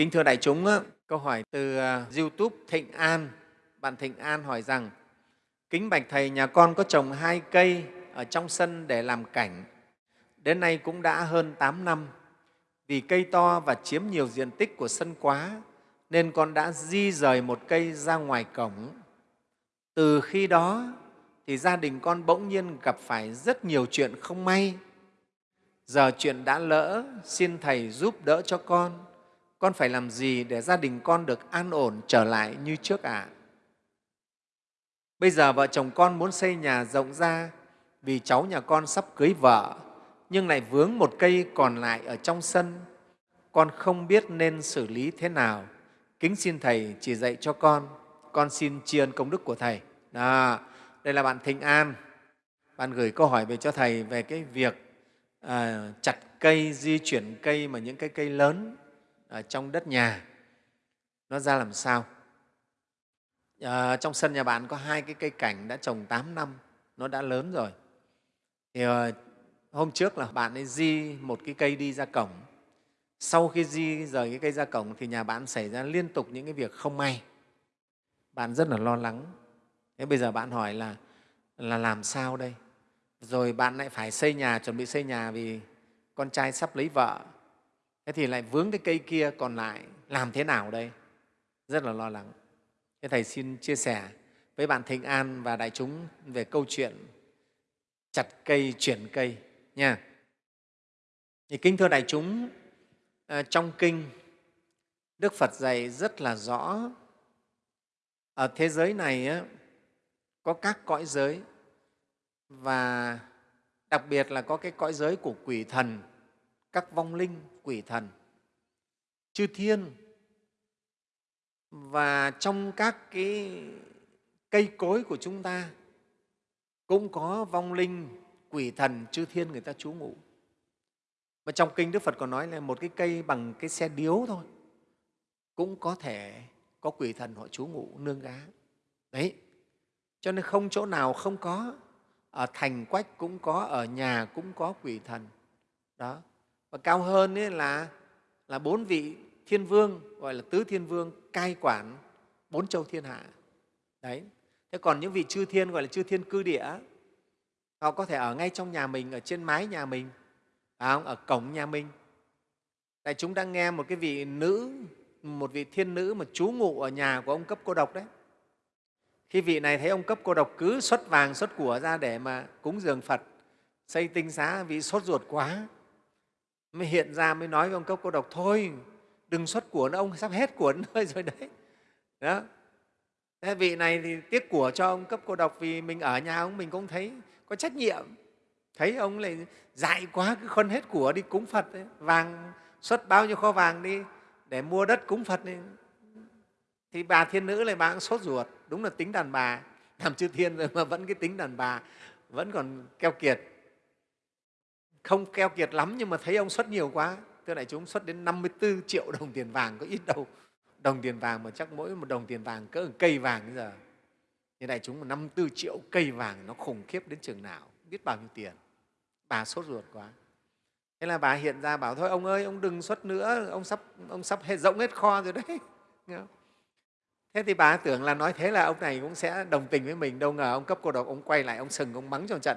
Kính thưa đại chúng, câu hỏi từ à, YouTube Thịnh An. Bạn Thịnh An hỏi rằng, Kính bạch Thầy, nhà con có trồng hai cây ở trong sân để làm cảnh. Đến nay cũng đã hơn 8 năm. Vì cây to và chiếm nhiều diện tích của sân quá, nên con đã di rời một cây ra ngoài cổng. Từ khi đó thì gia đình con bỗng nhiên gặp phải rất nhiều chuyện không may. Giờ chuyện đã lỡ, xin Thầy giúp đỡ cho con. Con phải làm gì để gia đình con được an ổn trở lại như trước ạ? À? Bây giờ vợ chồng con muốn xây nhà rộng ra vì cháu nhà con sắp cưới vợ, nhưng lại vướng một cây còn lại ở trong sân. Con không biết nên xử lý thế nào. Kính xin Thầy chỉ dạy cho con. Con xin tri ân công đức của Thầy. Đó, đây là bạn Thịnh An. Bạn gửi câu hỏi về cho Thầy về cái việc à, chặt cây, di chuyển cây mà những cái cây lớn ở trong đất nhà nó ra làm sao. À, trong sân nhà bạn có hai cái cây cảnh đã trồng 8 năm, nó đã lớn rồi. Thì à, hôm trước là bạn ấy di một cái cây đi ra cổng. Sau khi di rời cái cây ra cổng thì nhà bạn xảy ra liên tục những cái việc không may. Bạn rất là lo lắng. Thế bây giờ bạn hỏi là là làm sao đây? Rồi bạn lại phải xây nhà, chuẩn bị xây nhà vì con trai sắp lấy vợ. Thế thì lại vướng cái cây kia còn lại, làm thế nào đây? Rất là lo lắng. Thế Thầy xin chia sẻ với bạn Thịnh An và đại chúng về câu chuyện chặt cây, chuyển cây nha. Thì kính thưa đại chúng, ờ, trong kinh Đức Phật dạy rất là rõ ở thế giới này có các cõi giới và đặc biệt là có cái cõi giới của quỷ thần, các vong linh, quỷ thần, chư thiên và trong các cái cây cối của chúng ta cũng có vong linh, quỷ thần, chư thiên người ta trú ngụ. Mà trong kinh Đức Phật còn nói là một cái cây bằng cái xe điếu thôi cũng có thể có quỷ thần họ trú ngụ nương gá. Đấy, cho nên không chỗ nào không có, ở thành quách cũng có, ở nhà cũng có quỷ thần. Đó. Và cao hơn ấy là, là bốn vị thiên vương, gọi là tứ thiên vương, cai quản bốn châu thiên hạ. Đấy. Thế còn những vị chư thiên gọi là chư thiên cư địa, họ có thể ở ngay trong nhà mình, ở trên mái nhà mình, phải không? ở cổng nhà mình. tại chúng đang nghe một cái vị nữ, một vị thiên nữ mà trú ngụ ở nhà của ông cấp cô độc đấy. Khi vị này thấy ông cấp cô độc cứ xuất vàng, xuất của ra để mà cúng dường Phật, xây tinh xá, vị sốt ruột quá, mới hiện ra mới nói với ông cấp cô độc, thôi đừng xuất của nữa, ông sắp hết của nơi rồi đấy. Đó. Thế vị này thì tiếc của cho ông cấp cô độc vì mình ở nhà ông mình cũng thấy có trách nhiệm. Thấy ông lại dại quá cứ khôn hết của đi cúng Phật, ấy. vàng xuất bao nhiêu kho vàng đi để mua đất cúng Phật. Ấy. Thì bà thiên nữ lại bà cũng sốt ruột, đúng là tính đàn bà, làm chư thiên rồi mà vẫn cái tính đàn bà, vẫn còn keo kiệt. Không keo kiệt lắm nhưng mà thấy ông xuất nhiều quá, thưa đại chúng xuất đến 54 triệu đồng tiền vàng có ít đâu. Đồng tiền vàng mà chắc mỗi một đồng tiền vàng cỡ một cây vàng bây giờ. Thì đại chúng mà 54 triệu cây vàng nó khủng khiếp đến chừng nào. Biết bao nhiêu tiền. Bà sốt ruột quá. Thế là bà hiện ra bảo thôi ông ơi ông đừng xuất nữa. Ông sắp ông sắp hết rộng hết kho rồi đấy. Thế thì bà tưởng là nói thế là ông này cũng sẽ đồng tình với mình. Đâu ngờ ông cấp cô độc ông quay lại ông sừng ông mắng cho trận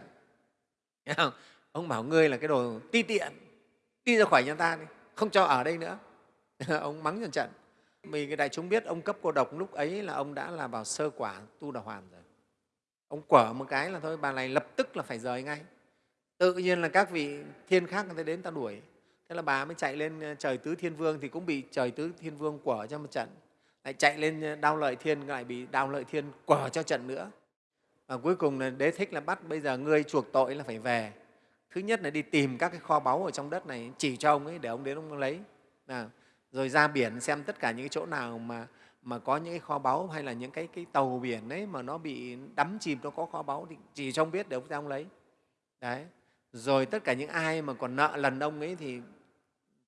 ông bảo ngươi là cái đồ ti tiện, đi ra khỏi nhà ta đi, không cho ở đây nữa. Ông mắng dần trận. Vì cái đại chúng biết ông cấp cô độc lúc ấy là ông đã là vào sơ quả tu đà hoàn rồi. Ông quở một cái là thôi, bà này lập tức là phải rời ngay. Tự nhiên là các vị thiên khác người ta đến ta đuổi. Thế là bà mới chạy lên ờ, trời tứ thiên vương thì cũng bị trời tứ thiên vương quở cho một trận. Lại chạy lên ờ, đao lợi thiên, lại bị đao lợi thiên quở cho trận nữa. Và cuối cùng là đế thích là bắt, bây giờ ngươi chuộc tội là phải về thứ nhất là đi tìm các cái kho báu ở trong đất này chỉ cho ông ấy để ông đến ông lấy. À, rồi ra biển xem tất cả những cái chỗ nào mà mà có những cái kho báu hay là những cái, cái tàu biển ấy mà nó bị đắm chìm nó có kho báu thì chỉ cho ông biết để ông ra ông lấy. Đấy. Rồi tất cả những ai mà còn nợ lần ông ấy thì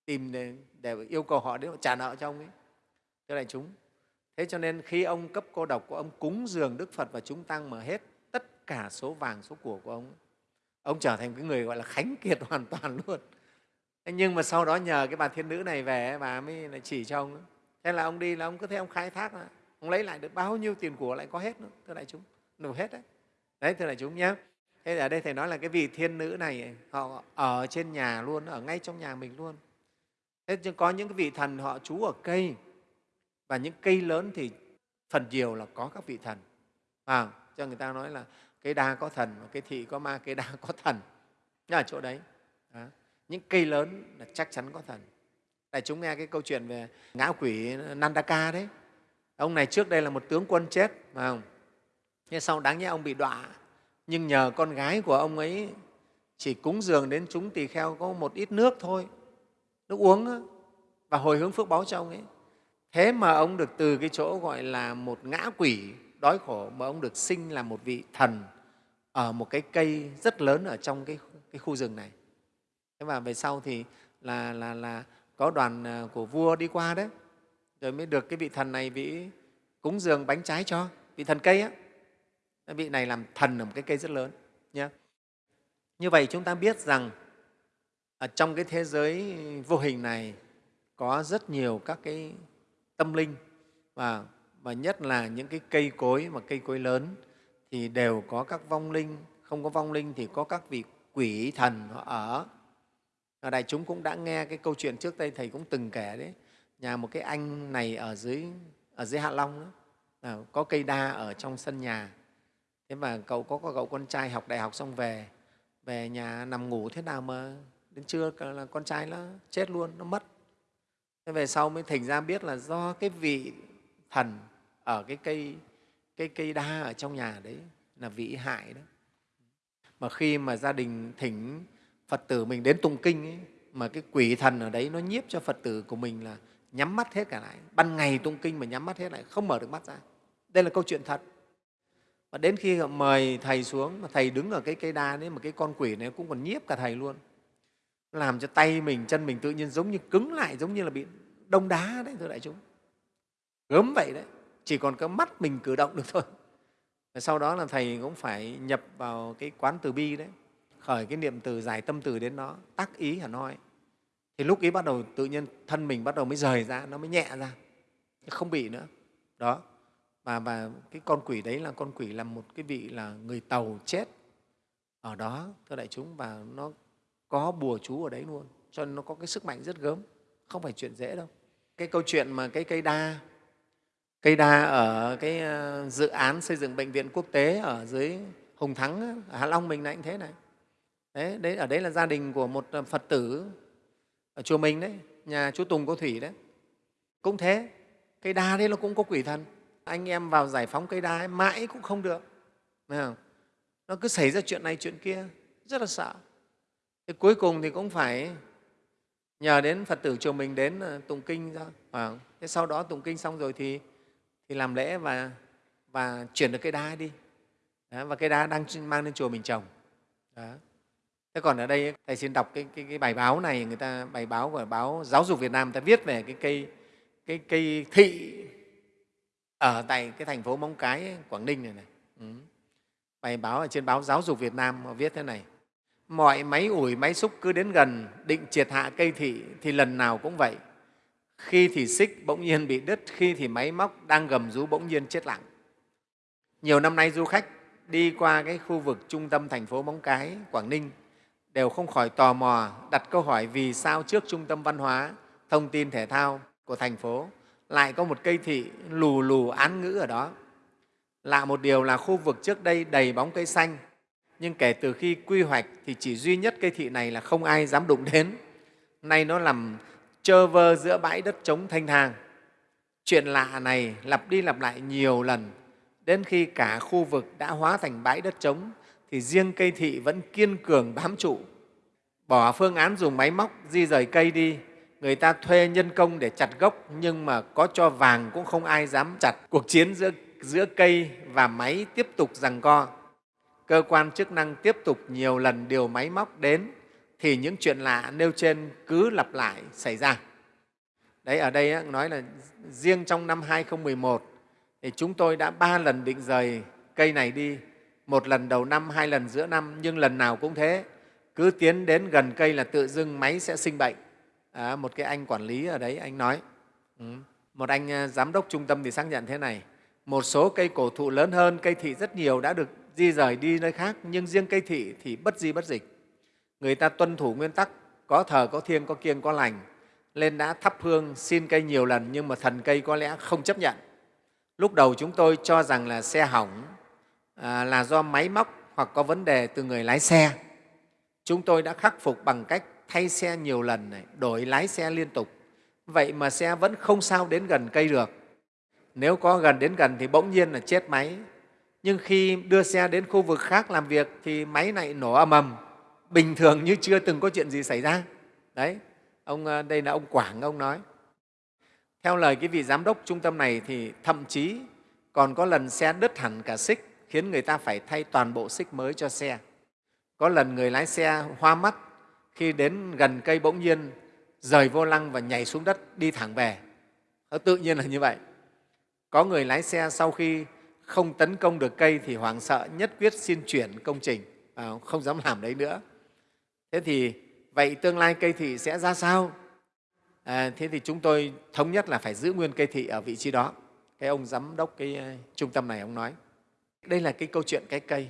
tìm để, để yêu cầu họ đến họ trả nợ cho ông ấy. Cho đại chúng thế cho nên khi ông cấp cô độc của ông cúng dường đức phật và chúng tăng mà hết tất cả số vàng số của của ông ấy, ông trở thành cái người gọi là khánh kiệt hoàn toàn luôn. Nhưng mà sau đó nhờ cái bà thiên nữ này về bà mới lại chỉ cho ông thế là ông đi là ông cứ thế ông khai thác là ông lấy lại được bao nhiêu tiền của lại có hết nữa thưa đại chúng. Đủ hết đấy. Đấy thưa đại chúng nhé thế ở đây thầy nói là cái vị thiên nữ này họ ở trên nhà luôn ở ngay trong nhà mình luôn. Thế nhưng có những cái vị thần họ trú ở cây. Và những cây lớn thì phần nhiều là có các vị thần. À, cho người ta nói là cây đa có thần và cây thị có ma cây đa có thần. Ở chỗ đấy. Đó. những cây lớn là chắc chắn có thần. Đại chúng nghe cái câu chuyện về ngã quỷ nandaka đấy. Ông này trước đây là một tướng quân chết mà không? Nhưng sau đáng nhẽ ông bị đọa. Nhưng nhờ con gái của ông ấy chỉ cúng dường đến chúng tỳ kheo có một ít nước thôi. Nước uống và hồi hướng phước báo cho ông ấy. Thế mà ông được từ cái chỗ gọi là một ngã quỷ đói khổ mà ông được sinh là một vị thần ở một cái cây rất lớn ở trong cái, cái khu rừng này. Thế và về sau thì là, là, là có đoàn à, của vua đi qua đấy rồi mới được cái vị thần này vị cúng dường bánh trái cho vị thần cây á. Vị này làm thần ở một cái cây rất lớn nhé như vậy chúng ta biết rằng ở trong cái thế giới vô hình này có rất nhiều các cái tâm linh và, và nhất là những cái cây cối mà cây cối lớn thì đều có các vong linh không có vong linh thì có các vị quỷ thần họ ở. Ở đại chúng cũng đã nghe cái câu chuyện trước đây thầy cũng từng kể đấy. Nhà một cái anh này ở dưới ở dưới hạ long đó, à, có cây đa ở trong sân nhà. Thế mà cậu có, có cậu con trai học đại học xong về về nhà nằm ngủ thế nào mà đến trưa là con trai nó chết luôn nó mất. Thế về sau mới thành ra biết là do cái vị thần ở cái cây cái cây đa ở trong nhà đấy là vị hại đó. Mà khi mà gia đình thỉnh phật tử mình đến tụng kinh ấy, mà cái quỷ thần ở đấy nó nhiếp cho phật tử của mình là nhắm mắt hết cả lại. Ban ngày tụng kinh mà nhắm mắt hết lại không mở được mắt ra. Đây là câu chuyện thật. Và đến khi họ mời thầy xuống mà thầy đứng ở cái cây đa đấy mà cái con quỷ này cũng còn nhiếp cả thầy luôn. Làm cho tay mình chân mình tự nhiên giống như cứng lại giống như là bị đông đá đấy thưa đại chúng. Gớm vậy đấy chỉ còn cái mắt mình cử động được thôi. Và sau đó là thầy cũng phải nhập vào cái quán từ bi đấy khởi cái niệm từ giải tâm từ đến nó tác ý hẳn hoi. Thì lúc ấy bắt đầu tự nhiên thân mình bắt đầu mới rời ra nó mới nhẹ ra không bị nữa. Đó và, và cái con quỷ đấy là con quỷ là một cái vị là người tàu chết ở đó thưa đại chúng và nó có bùa chú ở đấy luôn cho nên nó có cái sức mạnh rất gớm không phải chuyện dễ đâu. Cái câu chuyện mà cái cây đa cây đa ở cái ờ, dự án xây dựng bệnh viện quốc tế ở dưới hùng thắng ở hạ long mình lại cũng thế này. Đấy, đấy ở đấy là gia đình của một ờ, phật tử ở chùa mình đấy nhà chú tùng cô thủy đấy. Cũng thế cây đa đấy nó cũng có quỷ thần. Anh em vào giải phóng cây đa ấy, mãi cũng không được. Thấy không? nó cứ xảy ra chuyện này chuyện kia rất là sợ. Thế cuối cùng thì cũng phải nhờ đến phật tử chùa mình đến ờ, tụng kinh ra thế sau đó tụng kinh xong rồi thì thì làm lễ và và chuyển được cây đa đi. Đó, và cây đa đang mang lên chùa mình trồng đó. thế còn ở đây thầy xin đọc cái, cái, cái bài báo này người ta bài báo của báo giáo dục việt nam người ta viết về cái cây cái cây thị ở tại cái thành phố móng cái quảng ninh này này. Ừ. bài báo ở trên báo giáo dục việt nam họ viết thế này. Mọi máy ủi máy xúc cứ đến gần định triệt hạ cây thị thì lần nào cũng vậy khi thì xích bỗng nhiên bị đứt, khi thì máy móc đang gầm rú bỗng nhiên chết lặng. Nhiều năm nay du khách đi qua cái khu vực trung tâm thành phố móng cái, quảng ninh đều không khỏi tò mò đặt câu hỏi vì sao trước trung tâm văn hóa, thông tin thể thao của thành phố lại có một cây thị lù lù án ngữ ở đó. Lạ một điều là khu vực trước đây đầy bóng cây xanh, nhưng kể từ khi quy hoạch thì chỉ duy nhất cây thị này là không ai dám đụng đến. Nay nó làm chờ vơ giữa bãi đất trống thanh thang. Chuyện lạ này lặp đi lặp lại nhiều lần. Đến khi cả khu vực đã hóa thành bãi đất trống thì riêng cây thị vẫn kiên cường bám trụ. Bỏ phương án dùng máy móc di rời cây đi người ta thuê nhân công để chặt gốc nhưng mà có cho vàng cũng không ai dám chặt. Cuộc chiến giữa, giữa cây và máy tiếp tục giằng co. Cơ quan chức năng tiếp tục nhiều lần điều máy móc đến thì những chuyện lạ nêu trên cứ lặp lại xảy ra. Đấy, ở đây nói là riêng trong năm 2011 thì chúng tôi đã ba lần định rời cây này đi, một lần đầu năm, hai lần giữa năm, nhưng lần nào cũng thế. cứ tiến đến gần cây là tự dưng máy sẽ sinh bệnh à, một cái anh quản lý ở đấy anh nói ừ. một anh à, giám đốc trung tâm thì xác nhận thế này một số cây cổ thụ lớn hơn cây thị rất nhiều đã được di rời đi nơi khác nhưng riêng cây thị thì bất di bất dịch người ta tuân thủ nguyên tắc có thờ có thiêng có kiêng có lành. Lên đã thắp hương xin cây nhiều lần nhưng mà thần cây có lẽ không chấp nhận. Lúc đầu chúng tôi cho rằng là xe hỏng à, là do máy móc hoặc có vấn đề từ người lái xe. Chúng tôi đã khắc phục bằng cách thay xe nhiều lần này, đổi lái xe liên tục. Vậy mà xe vẫn không sao đến gần cây được. Nếu có gần đến gần thì bỗng nhiên là chết máy. Nhưng khi đưa xe đến khu vực khác làm việc thì máy này nổ ầm ầm bình thường như chưa từng có chuyện gì xảy ra. Đấy, ông ờ, đây là ông quảng, ông nói. Theo lời cái vị giám đốc trung tâm này thì thậm chí còn có lần xe đứt hẳn cả xích, khiến người ta phải thay toàn bộ xích mới cho xe. Có lần người lái xe hoa mắt khi đến gần cây bỗng nhiên rời vô lăng và nhảy xuống đất đi thẳng về. Tự nhiên là như vậy. Có người lái xe sau khi không tấn công được cây thì hoảng sợ nhất quyết xin chuyển công trình. À, không dám làm đấy nữa thế thì vậy tương lai cây thị sẽ ra sao? À, thế thì chúng tôi thống nhất là phải giữ nguyên cây thị ở vị trí đó. Cái ông giám đốc cái uh, trung tâm này ông nói đây là cái câu chuyện cái cây.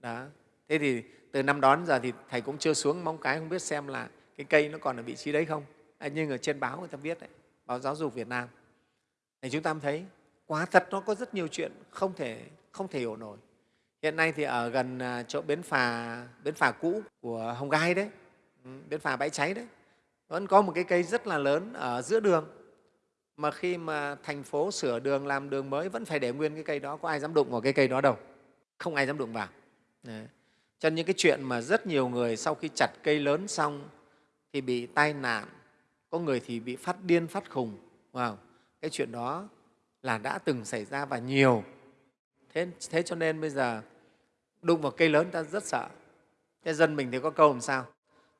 Đó. Thế thì từ năm đó đến giờ thì thầy cũng chưa xuống móng cái không biết xem là cái cây nó còn ở vị trí đấy không. À, nhưng ở trên báo người ta viết đấy báo giáo dục việt nam. Thì chúng ta thấy quá thật nó có rất nhiều chuyện không thể không thể hiểu nổi hiện nay thì ở gần à, chỗ bến phà bến phà cũ của hồng gai đấy ừ, bến phà bãi cháy đấy vẫn có một cái cây rất là lớn ở giữa đường mà khi mà thành phố sửa đường làm đường mới vẫn phải để nguyên cái cây đó có ai dám đụng vào cái cây đó đâu không ai dám đụng vào đấy. cho nên những cái chuyện mà rất nhiều người sau khi chặt cây lớn xong thì bị tai nạn có người thì bị phát điên phát khùng wow. cái chuyện đó là đã từng xảy ra và nhiều thế, thế cho nên bây giờ đụng vào cây lớn ta rất sợ. Thế dân mình thì có câu làm sao?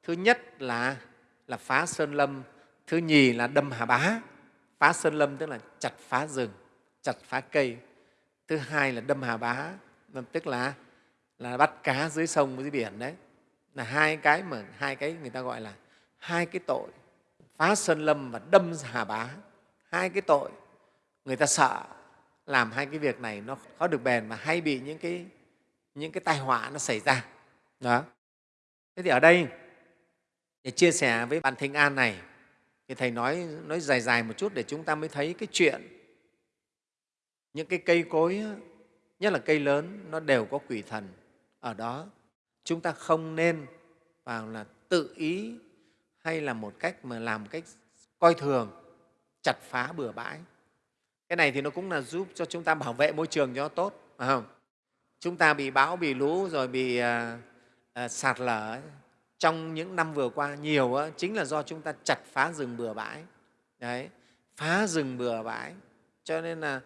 Thứ nhất là là phá sơn lâm, thứ nhì là đâm hà bá. Phá sơn lâm tức là chặt phá rừng, chặt phá cây. Thứ hai là đâm hà bá tức là là bắt cá dưới sông, dưới biển đấy. Là hai cái mà, hai cái người ta gọi là hai cái tội. Phá sơn lâm và đâm hà bá, hai cái tội. Người ta sợ làm hai cái việc này nó khó được bền mà hay bị những cái những cái tai họa nó xảy ra. Đó. Thế thì ở đây, để chia sẻ với bạn thịnh an này, thì thầy nói nói dài dài một chút để chúng ta mới thấy cái chuyện. Những cái cây cối, nhất là cây lớn, nó đều có quỷ thần ở đó. Chúng ta không nên vào là tự ý hay là một cách mà làm cách coi thường, chặt phá bừa bãi. Cái này thì nó cũng là giúp cho chúng ta bảo vệ môi trường cho nó tốt, phải không? Chúng ta bị bão bị lũ rồi bị à, à, sạt lở. Trong những năm vừa qua nhiều á, chính là do chúng ta chặt phá rừng bừa bãi. Đấy phá rừng bừa bãi. Cho nên là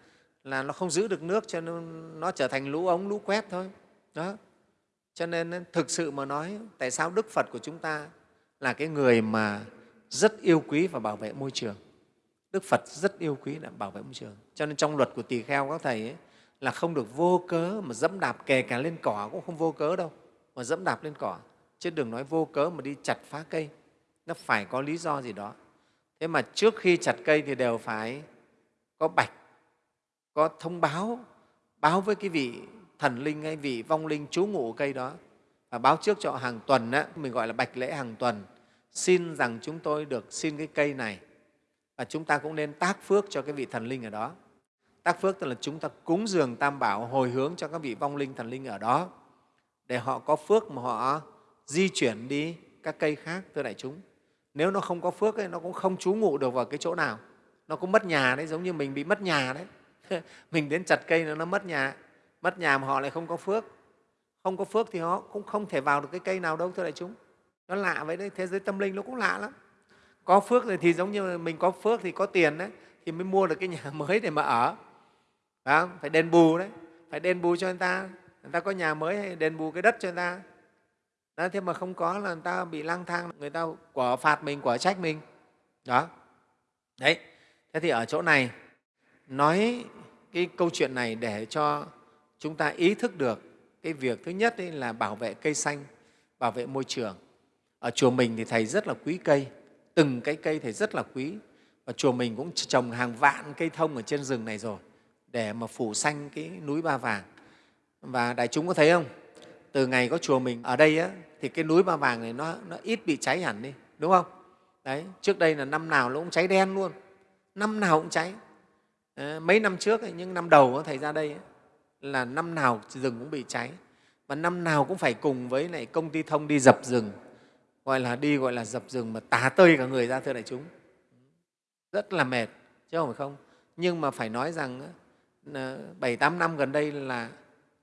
là nó không giữ được nước cho nên nó trở thành lũ ống lũ quét thôi. Đó. Cho nên thực sự mà nói tại sao đức phật của chúng ta là cái người mà rất yêu quý và bảo vệ môi trường? Đức phật rất yêu quý là bảo vệ môi trường. Cho nên trong luật của tỳ kheo các thầy ấy, là không được vô cớ mà dẫm đạp kể cả lên cỏ cũng không vô cớ đâu. Mà dẫm đạp lên cỏ chứ đừng nói vô cớ mà đi chặt phá cây. Nó phải có lý do gì đó. Thế mà trước khi chặt cây thì đều phải có bạch có thông báo báo với cái vị thần linh hay vị vong linh trú ngụ cây đó. Và báo trước cho hàng tuần á, mình gọi là bạch lễ hàng tuần. Xin rằng chúng tôi được xin cái cây này. Và chúng ta cũng nên tác phước cho cái vị thần linh ở đó tác phước tức là chúng ta cúng dường tam bảo hồi hướng cho các vị vong linh thần linh ở đó để họ có phước mà họ di chuyển đi các cây khác thưa đại chúng. Nếu nó không có phước ấy, nó cũng không trú ngụ được vào cái chỗ nào. Nó cũng mất nhà đấy giống như mình bị mất nhà đấy. Mình đến chặt cây nó mất nhà. Mất nhà mà họ lại không có phước. Không có phước thì họ cũng không thể vào được cái cây nào đâu thưa đại chúng. Nó lạ vậy đấy thế giới tâm linh nó cũng lạ lắm. Có phước thì giống như mình có phước thì có tiền đấy thì mới mua được cái nhà mới để mà ở phải, không? phải đền bù đấy. Phải đền bù cho người ta. Người ta có nhà mới hay đền bù cái đất cho người ta. Đó, thế mà không có là người ta bị lang thang người ta quả phạt mình quả trách mình. Đó. Đấy. Thế thì ở chỗ này nói cái câu chuyện này để cho chúng ta ý thức được cái việc thứ nhất là bảo vệ cây xanh bảo vệ môi trường. Ở chùa mình thì thầy rất là quý cây. Từng cái cây thầy rất là quý. Và chùa mình cũng trồng hàng vạn cây thông ở trên rừng này rồi để mà phủ xanh cái núi ba vàng. Và đại chúng có thấy không? Từ ngày có chùa mình ở đây á, thì cái núi ba vàng này nó, nó ít bị cháy hẳn đi đúng không? Đấy trước đây là năm nào nó cũng cháy đen luôn. Năm nào cũng cháy. À, mấy năm trước ấy, những năm đầu thầy ra đây ấy, là năm nào rừng cũng bị cháy. Và năm nào cũng phải cùng với lại công ty thông đi dập rừng. Gọi là đi gọi là dập rừng mà tá tơi cả người ra thưa đại chúng. Rất là mệt chứ không phải không? Nhưng mà phải nói rằng Ờ, bảy tám năm gần đây là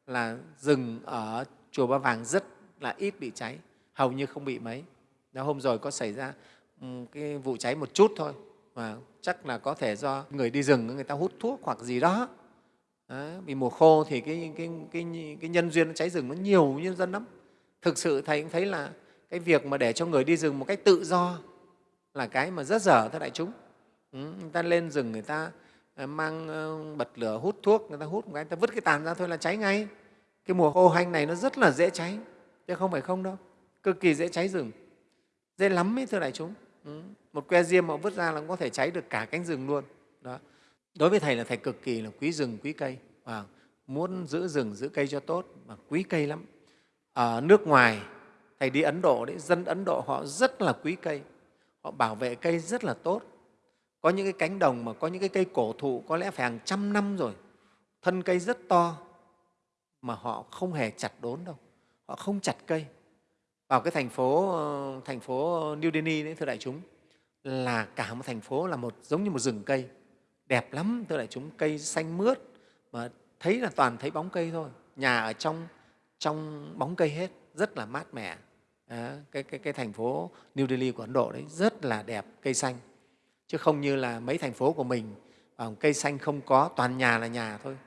là rừng ở chùa Ba Vàng rất là ít bị cháy, hầu như không bị mấy. Đó, hôm rồi có xảy ra ừ, cái vụ cháy một chút thôi, mà chắc là có thể do người đi rừng người ta hút thuốc hoặc gì đó. đó vì mùa khô thì cái, cái, cái, cái nhân duyên cháy rừng nó nhiều nhân dân lắm. Thực sự Thầy cũng thấy là cái việc mà để cho người đi rừng một cách tự do là cái mà rất dở thưa đại chúng. Ừ, người ta lên rừng người ta Ờ, mang ờ, bật lửa hút thuốc, người ta hút một cái, người ta vứt cái tàn ra thôi là cháy ngay. Cái mùa khô hanh này nó rất là dễ cháy chứ không phải không đâu. Cực kỳ dễ cháy rừng. Dễ lắm ấy thưa đại chúng. Ừ. một que diêm mà vứt ra là cũng có thể cháy được cả cánh rừng luôn. Đó. Đối với thầy là thầy cực kỳ là quý rừng quý cây. Và muốn giữ rừng giữ cây cho tốt và quý cây lắm. Ở nước ngoài thầy đi ấn độ đấy dân ấn độ họ rất là quý cây. Họ bảo vệ cây rất là tốt có những cái cánh đồng mà có những cái cây cổ thụ có lẽ phải hàng trăm năm rồi. Thân cây rất to mà họ không hề chặt đốn đâu. Họ không chặt cây. Vào cái thành phố ờ, thành phố New Delhi đấy thưa đại chúng là cả một thành phố là một giống như một rừng cây. Đẹp lắm thưa đại chúng cây xanh mướt mà thấy là toàn thấy bóng cây thôi. Nhà ở trong trong bóng cây hết rất là mát mẻ. À, cái, cái, cái thành phố New Delhi của Ấn Độ đấy rất là đẹp cây xanh chứ không như là mấy thành phố của mình à, cây xanh không có, toàn nhà là nhà thôi.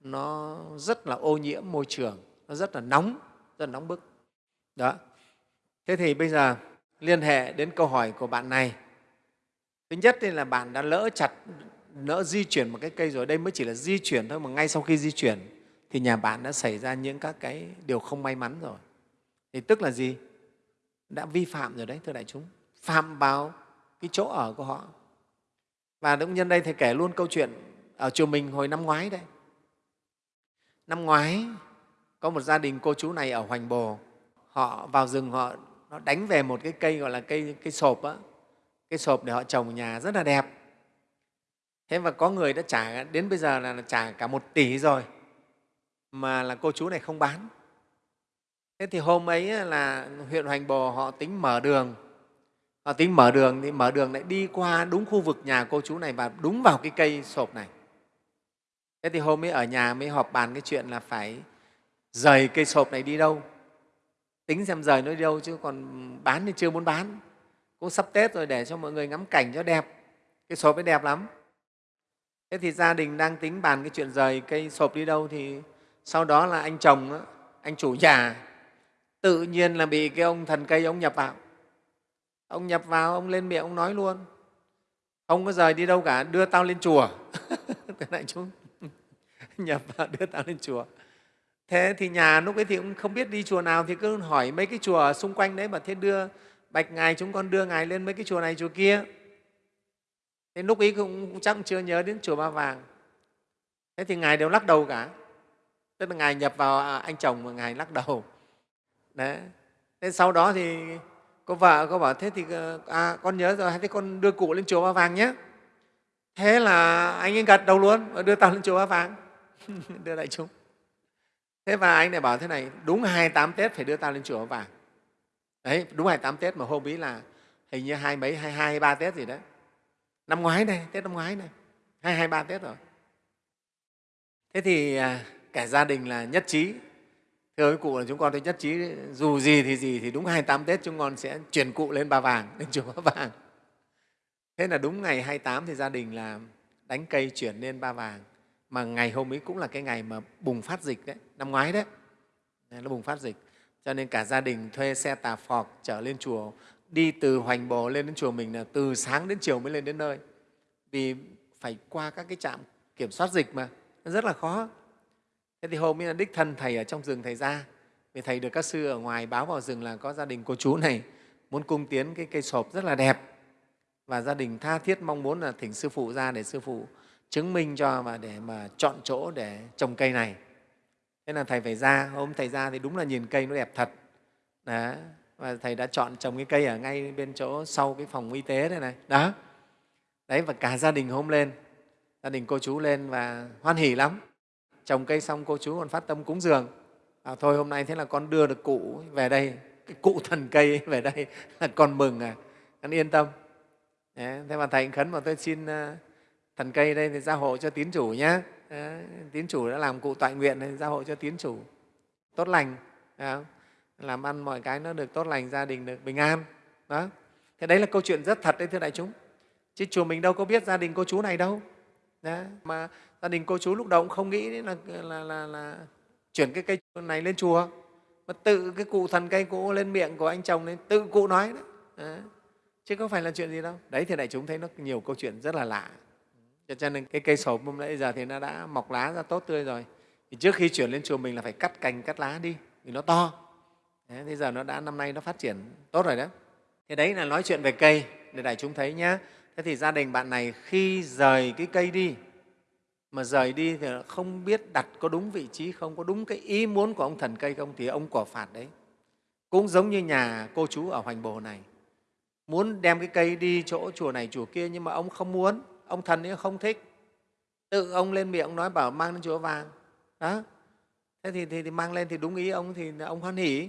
Nó rất là ô nhiễm môi trường, nó rất là nóng, rất là nóng bức. Đó. Thế thì bây giờ liên hệ đến câu hỏi của bạn này. Thứ nhất là bạn đã lỡ chặt, lỡ di chuyển một cái cây rồi, đây mới chỉ là di chuyển thôi mà ngay sau khi di chuyển thì nhà bạn đã xảy ra những các cái điều không may mắn rồi. Thì tức là gì? Đã vi phạm rồi đấy, thưa đại chúng. Phạm vào cái chỗ ở của họ và cũng nhân đây thầy kể luôn câu chuyện ở chùa mình hồi năm ngoái đây năm ngoái, có một gia đình cô chú này ở hoành bồ, họ vào rừng, họ, nó đánh về một cái cây gọi là cây cây sộp á. Cái sộp để họ trồng nhà rất là đẹp. Thế và có người đã trả, đến bây giờ là trả cả một tỷ rồi, mà là cô chú này không bán. Thế thì hôm ấy là huyện hoành bồ họ tính mở đường và tính mở đường thì mở đường lại đi qua đúng khu vực nhà cô chú này và đúng vào cái cây sộp này. Thế thì hôm ấy ở nhà mới họp bàn cái chuyện là phải rời cây sộp này đi đâu. Tính xem rời nó đi đâu chứ còn bán thì chưa muốn bán. Cũng sắp tết rồi để cho mọi người ngắm cảnh cho đẹp. Cái sộp ấy đẹp lắm. Thế thì gia đình đang tính bàn cái chuyện rời cây sộp đi đâu thì sau đó là anh chồng anh chủ nhà tự nhiên là bị cái ông thần cây ông nhập vào ông nhập vào, ông lên miệng, ông nói luôn. Không có rời đi đâu cả, đưa tao lên chùa. Thế này chúng. Nhập vào, đưa tao lên chùa. Thế thì nhà lúc ấy thì cũng không biết đi chùa nào, thì cứ hỏi mấy cái chùa xung quanh đấy mà thế đưa, bạch ngài, chúng con đưa ngài lên mấy cái chùa này, chùa kia. Thế lúc ấy cũng chắc chưa nhớ đến chùa ba vàng. Thế thì ngài đều lắc đầu cả. Tức là ngài nhập vào à, anh chồng mà ngài lắc đầu. Đấy. Thế sau đó thì cô vợ cô bảo thế thì ờ, à, con nhớ rồi thế con đưa cụ lên chùa ba vàng nhé. Thế là anh ấy gật đầu luôn và đưa tao lên chùa ba vàng. Đưa đại chúng. Thế và anh này bảo thế này đúng 28 tết phải đưa tao lên chùa Ba vàng. Đấy đúng 28 tết mà hôm ấy là hình như hai mấy hai hai ba tết gì đấy. Năm ngoái này tết năm ngoái này hai hai ba tết rồi. Thế thì à, cả gia đình là nhất trí thưa với cụ là chúng con thấy nhất trí dù gì thì gì thì đúng 28 tết chúng con sẽ chuyển cụ lên ba vàng, lên chùa ba vàng. Thế là đúng ngày 28 thì gia đình là đánh cây chuyển lên ba vàng. Mà ngày hôm ấy cũng là cái ngày mà bùng phát dịch đấy, năm ngoái đấy. Nó bùng phát dịch. Cho nên cả gia đình thuê xe tà phọc trở lên chùa, đi từ hoành bồ lên đến chùa mình là từ sáng đến chiều mới lên đến nơi. Vì phải qua các cái trạm kiểm soát dịch mà nó rất là khó thế thì hôm ấy là đích thân thầy ở trong rừng thầy ra. Vì thầy được các sư ở ngoài báo vào rừng là có gia đình cô chú này, muốn cung tiến cái cây sộp rất là đẹp. Và gia đình tha thiết mong muốn là thỉnh sư phụ ra để sư phụ chứng minh cho và để mà chọn chỗ để trồng cây này. Thế là thầy phải ra, hôm thầy ra thì đúng là nhìn cây nó đẹp thật. Đó. và thầy đã chọn trồng cái cây ở ngay bên chỗ sau cái phòng y tế đây này. Đó. Đấy, và cả gia đình hôm lên, gia đình cô chú lên và hoan hỉ lắm trồng cây xong cô chú còn phát tâm cúng dường. À, thôi hôm nay thế là con đưa được cụ về đây cái cụ thần cây về đây là con mừng à con yên tâm. Đấy, thế mà thầy khấn mà tôi xin à, thần cây đây thì gia hộ cho tín chủ nhé tín chủ đã làm cụ tọa nguyện thì gia hộ cho tín chủ. Tốt lành à, làm ăn mọi cái nó được tốt lành gia đình được bình an. Đó. Thế đấy là câu chuyện rất thật đấy thưa đại chúng. Chứ chùa mình đâu có biết gia đình cô chú này đâu. Đó. mà gia đình cô chú lúc đầu cũng không nghĩ là, là, là, là chuyển cái cây này lên chùa. Mà tự cái cụ thần cây cũ lên miệng của anh chồng lên tự cụ nói đấy. Đó. chứ không phải là chuyện gì đâu. Đấy thì đại chúng thấy nó nhiều câu chuyện rất là lạ. Cho nên cái cây sổ hôm nãy giờ thì nó đã mọc lá ra tốt tươi rồi. Thì trước khi chuyển lên chùa mình là phải cắt cành cắt lá đi vì nó to. Đấy, thế giờ nó đã năm nay nó phát triển tốt rồi đó thế đấy là nói chuyện về cây để đại chúng thấy nhé thế thì gia đình bạn này khi rời cái cây đi mà rời đi thì không biết đặt có đúng vị trí không có đúng cái ý muốn của ông thần cây không thì ông quả phạt đấy. Cũng giống như nhà cô chú ở hoành bồ này. Muốn đem cái cây đi chỗ chùa này chùa kia nhưng mà ông không muốn ông thần ấy không thích. Tự ông lên miệng ông nói bảo mang lên chùa vàng. Đó. Thế thì, thì, thì mang lên thì đúng ý ông thì ông hoan hỉ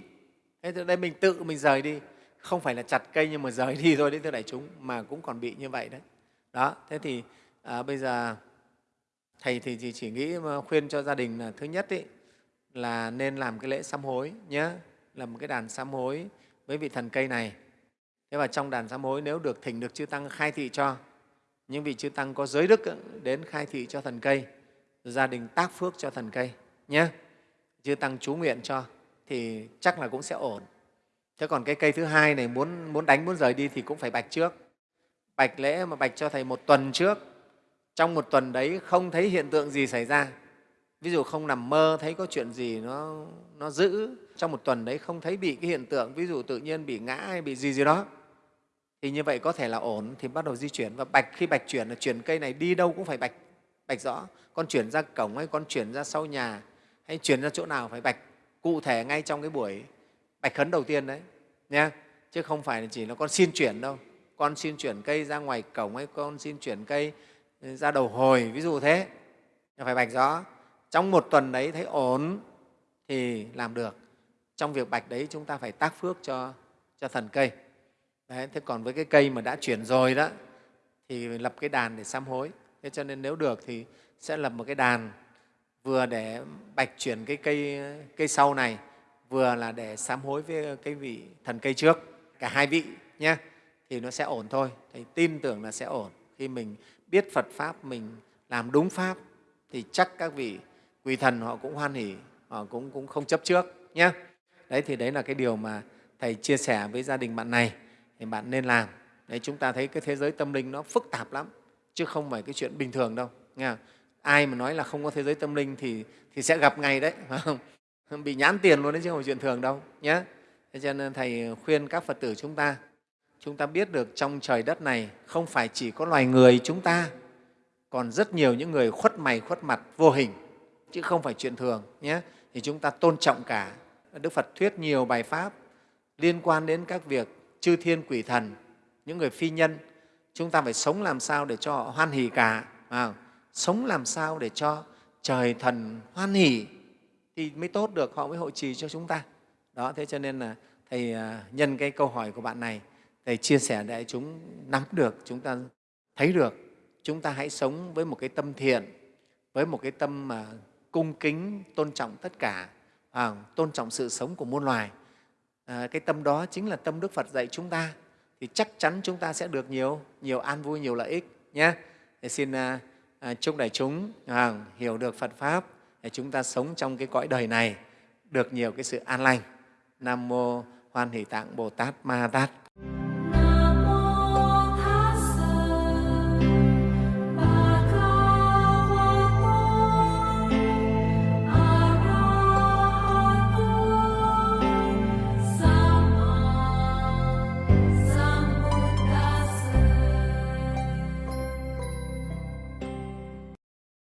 thế từ đây mình tự mình rời đi. Không phải là chặt cây nhưng mà rời đi thôi đấy thưa đại chúng mà cũng còn bị như vậy đấy. Đó thế thì à, bây giờ thầy thì chỉ, nghĩ khuyên cho gia đình là thứ nhất ý, là nên làm cái lễ sám hối nhé làm một cái đàn sám hối với vị thần cây này. Thế và trong đàn sám hối nếu được thỉnh được chư tăng khai thị cho những vị chư tăng có giới đức đến khai thị cho thần cây gia đình tác phước cho thần cây nhé chư tăng chú nguyện cho thì chắc là cũng sẽ ổn. Thế còn cái cây thứ hai này muốn muốn đánh muốn rời đi thì cũng phải bạch trước. Bạch lễ mà bạch cho thầy một tuần trước trong một tuần đấy không thấy hiện tượng gì xảy ra. Ví dụ không nằm mơ thấy có chuyện gì nó, nó giữ trong một tuần đấy không thấy bị cái hiện tượng ví dụ tự nhiên bị ngã hay bị gì gì đó thì như vậy có thể là ổn thì bắt đầu di chuyển. Và bạch khi bạch chuyển là chuyển cây này đi đâu cũng phải bạch bạch rõ. Con chuyển ra cổng hay con chuyển ra sau nhà hay chuyển ra chỗ nào phải bạch. Cụ thể ngay trong cái buổi bạch khấn đầu tiên đấy nha chứ không phải chỉ là con xin chuyển đâu. Con xin chuyển cây ra ngoài cổng hay con xin chuyển cây ra đầu hồi ví dụ thế. Phải bạch rõ trong một tuần đấy thấy ổn thì làm được. Trong việc bạch đấy chúng ta phải tác phước cho, cho thần cây. Đấy, thế còn với cái cây mà đã chuyển rồi đó thì lập cái đàn để sám hối. Thế cho nên nếu được thì sẽ lập một cái đàn vừa để bạch chuyển cái cây, cây sau này vừa là để sám hối với cái vị thần cây trước cả hai vị nhé thì nó sẽ ổn thôi. Thầy tin tưởng là sẽ ổn. Khi mình biết phật pháp mình làm đúng pháp thì chắc các vị quỳ thần họ cũng hoan hỉ họ cũng, cũng không chấp trước nhé đấy thì đấy là cái điều mà thầy chia sẻ với gia đình bạn này thì bạn nên làm. Đấy chúng ta thấy cái thế giới tâm linh nó phức tạp lắm chứ không phải cái chuyện bình thường đâu nghe ai mà nói là không có thế giới tâm linh thì, thì sẽ gặp ngay đấy phải không? Bị nhãn tiền luôn đấy chứ không phải chuyện thường đâu nhé thế cho nên thầy khuyên các phật tử chúng ta chúng ta biết được trong trời đất này không phải chỉ có loài người chúng ta còn rất nhiều những người khuất mày khuất mặt vô hình chứ không phải chuyện thường nhé. Thì chúng ta tôn trọng cả đức phật thuyết nhiều bài pháp liên quan đến các việc chư thiên quỷ thần những người phi nhân. Chúng ta phải sống làm sao để cho họ hoan hỷ cả à, sống làm sao để cho trời thần hoan hỷ thì mới tốt được họ mới hội trì cho chúng ta. Đó thế cho nên là thầy à, nhân cái câu hỏi của bạn này thầy chia sẻ để chúng nắm được chúng ta thấy được. Chúng ta hãy sống với một cái tâm thiện với một cái tâm mà cung kính tôn trọng tất cả à, tôn trọng sự sống của muôn loài. À, cái tâm đó chính là tâm đức phật dạy chúng ta. Thì chắc chắn chúng ta sẽ được nhiều nhiều an vui nhiều lợi ích nhé. Thì xin à, à, chúc đại chúng à, hiểu được phật pháp để chúng ta sống trong cái cõi đời này được nhiều cái sự an lành. Nam mô hoan hỷ tạng bồ tát ma tát.